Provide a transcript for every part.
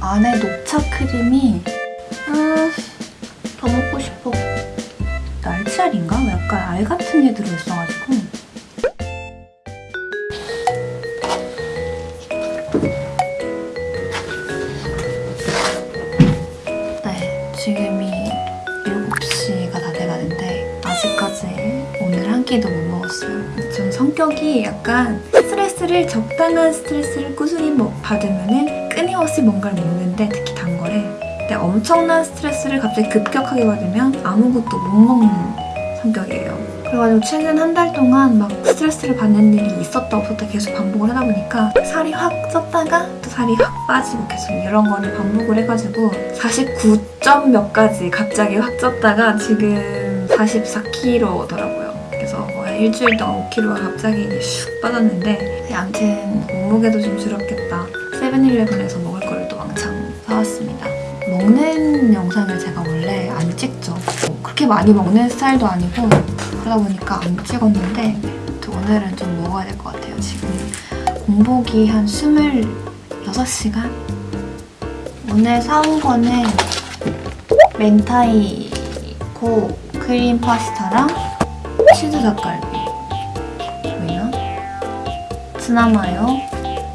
안에 녹차 크림이 음, 더 먹고 싶어. 날치알인가? 약간 알 같은 게 들어있어가지고 네, 지금이 7시가 다 돼가는데 아직까지 오늘 한 끼도 못 먹었어요. 좀 성격이 약간 스트레스를 적당한 스트레스를 꾸준히 먹- 받으면 은 끊임없이 뭔가를 먹는데 특히 단 거를 근데 엄청난 스트레스를 갑자기 급격하게 받으면 아무것도 못 먹는 성격이에요. 그래가지고 최근 한 달 동안 막 스트레스를 받는 일이 있었다 없었다 계속 반복을 하다 보니까 살이 확 쪘다가 또 살이 확 빠지고 계속 이런 거를 반복을 해가지고 49점 몇 가지 갑자기 확 쪘다가 지금 44kg더라고요. 그래서 거의 일주일 동안 5kg가 갑자기 슉 빠졌는데 아무튼 몸무게도 좀 줄었겠다. 세븐일레븐에서 먹을 거를 또 왕창 사왔습니다. 먹는 영상을 제가 원래 안 찍죠. 뭐 그렇게 많이 먹는 스타일도 아니고 그러다 보니까 안 찍었는데 또 오늘은 좀 먹어야 될 것 같아요. 지금 공복이 한 26시간? 오늘 사온 거는 멘타이코 크림 파스타랑 치즈 닭갈비 보이나?ツナ마요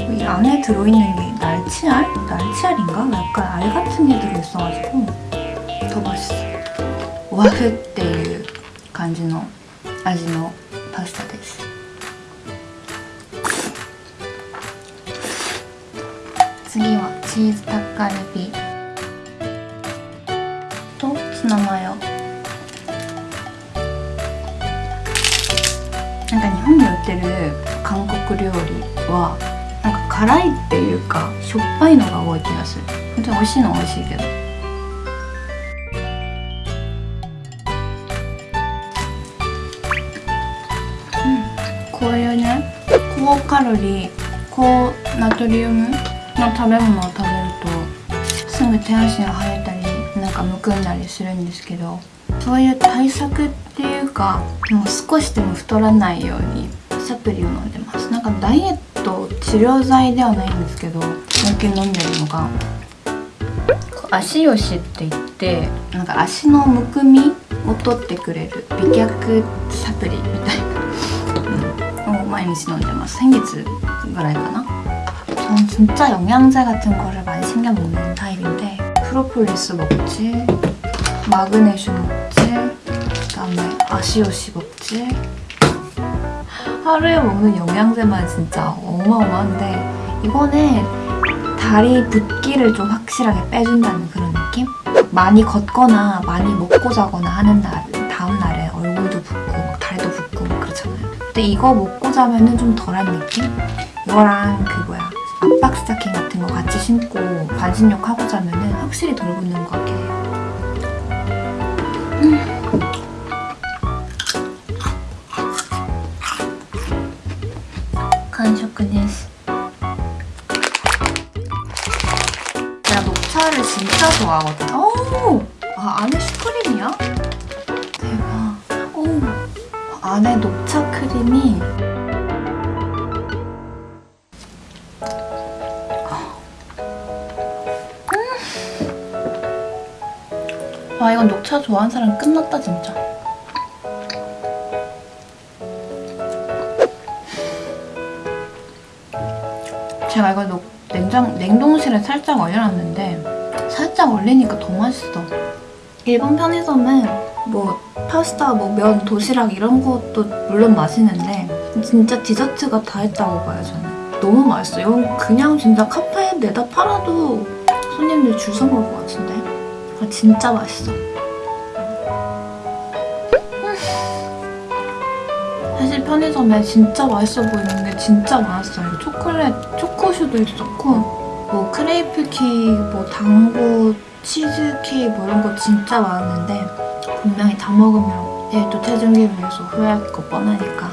이 안에 들어있는 게 날치알? 날치알인가? 약간 알 같은 게 들어있어가지고 더 맛있어. 와프 っていう感じの味のパスタです。次はチーズタッカルビとツナマヨなんか日本に売ってる韓国料理はなんか 辛いっていうかしょっぱいのが多い気がする。本当に美味しいのは美味しいけど。うんこういうね高カロリー高ナトリウムの食べ物を食べるとすぐ手足が生えたりなんかむくんだりするんですけどそういう対策っていうかもう少しでも太らないようにサプリを飲んでます。なんかダイエット治療剤ではないんですけど最近飲んでるのがこう足よしって言ってなんか足のむくみを取ってくれる美脚サプリみたいな、うん、を毎日飲んでます先月ぐらいかな전 진짜 영양제 같은 거를 많이 챙겨 먹는 타입인데 프로폴리스 먹지 마그네슘 먹지 그다음에 아시오시 먹지 하루에 먹는 영양제만 진짜 어마어마한데 이거는 다리 붓기를 좀 확실하게 빼준다는 그런 느낌? 많이 걷거나 많이 먹고 자거나 하는 날 다음 날에 얼굴도 붓고 막 다리도 붓고 막 그렇잖아요. 근데 이거 먹고 자면은 좀 덜한 느낌? 이거랑 그 뭐야 압박 스타킹 같은 거 같이 신고 반신욕 하고 자면은 확실히 덜 붓는 것 같긴 해요. 간식です 내가 녹차를 진짜 좋아하거든. 오! 아, 안에 슈크림이야? 대박. 오! 안에 녹차 크림이 와, 아, 이건 녹차 좋아하는 사람 끝났다, 진짜. 제가 이걸 녹, 냉장, 냉동실에 살짝 얼려놨는데 살짝 얼리니까 더 맛있어. 일본 편의점은 뭐 파스타, 뭐 면, 도시락 이런 것도 물론 맛있는데 진짜 디저트가 다 했다고 봐요 저는. 너무 맛있어요. 이건 그냥 진짜 카페에 내다 팔아도 손님들 줄 서 먹을 것 같은데. 아, 진짜 맛있어. 사실 편의점에 진짜 맛있어 보이는 게 진짜 많았어요. 초콜릿, 초코슈도 있었고 뭐 크레이프 케이크, 뭐 団子, 치즈 케이크 뭐 이런 거 진짜 많았는데 분명히 다 먹으면 내일 또 체중계를 위해서 후회할 거 뻔하니까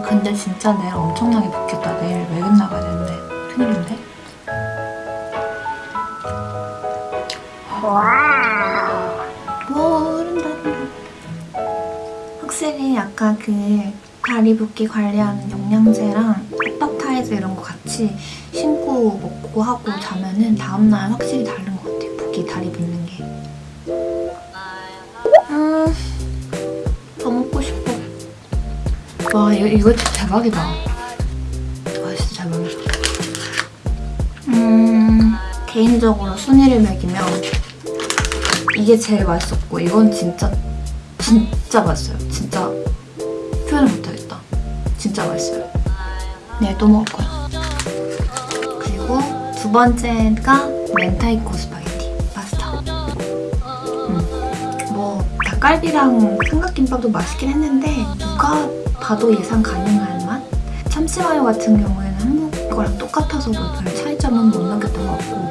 근데 진짜 내일 엄청나게 붓겠다. 내일 외근 나가야 되는데 큰일인데? 뭐 확실히 아까 그 다리 붓기 관리하는 영양제랑 핫바타이즈 이런 거 같이 신고 먹고 하고 자면은 다음날 확실히 다른 것 같아요. 붓기 다리 붓는 게. 음, 더 먹고 싶어. 와 이거, 이거 진짜 대박이다. 와 진짜 대박이다. 음, 개인적으로 순위를 매기면 이게 제일 맛있었고 이건 진짜 진짜 맛있어요. 진짜 표현을 못하겠다. 진짜 맛있어요. 네, 또 먹을 거야. 그리고 두 번째가 明太子 스파게티 파스타. 음, 뭐 닭갈비랑 삼각김밥도 맛있긴 했는데 누가 봐도 예상 가능한 맛? 참치마요 같은 경우에는 한국 거랑 똑같아서 뭐별 차이점은 못 느꼈던 것 같고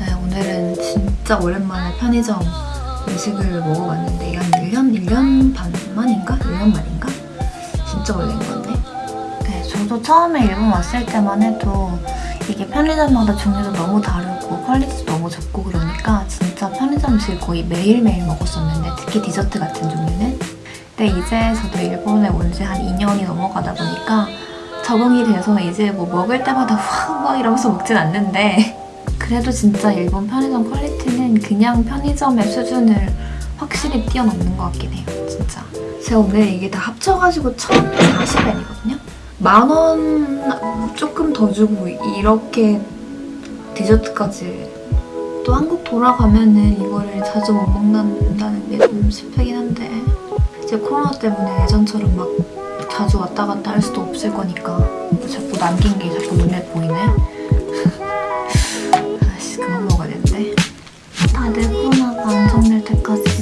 네, 오늘은 진짜 오랜만에 편의점 음식을 먹어봤는데 1년, 1년 반 만인가? 1년 만인가? 진짜 오래된 건데 네, 저도 처음에 일본 왔을 때만 해도 이게 편의점마다 종류도 너무 다르고 quality도 너무 좋고 그러니까 진짜 편의점 음식을 거의 매일매일 먹었었는데 특히 디저트 같은 종류는 근데 이제 저도 일본에 온 지 한 2년이 넘어가다 보니까 적응이 돼서 이제 뭐 먹을 때마다 막 이러면서 먹진 않는데 그래도 진짜 일본 편의점 quality는 그냥 편의점의 수준을 확실히 뛰어넘는 것 같긴 해요 진짜. 제가 오늘 이게 다 합쳐가지고 1,040엔이거든요? 만 원 조금 더 주고 이렇게 디저트까지 또 한국 돌아가면 은 이거를 자주 못 먹는다는 게 좀 슬프긴 한데 이제 코로나 때문에 예전처럼 막 자주 왔다 갔다 할 수도 없을 거니까 자꾸 남긴 게 자꾸 눈에 보이네. 아씨 그만 먹어야 되는데. 다들 코로나가 안정될 때까지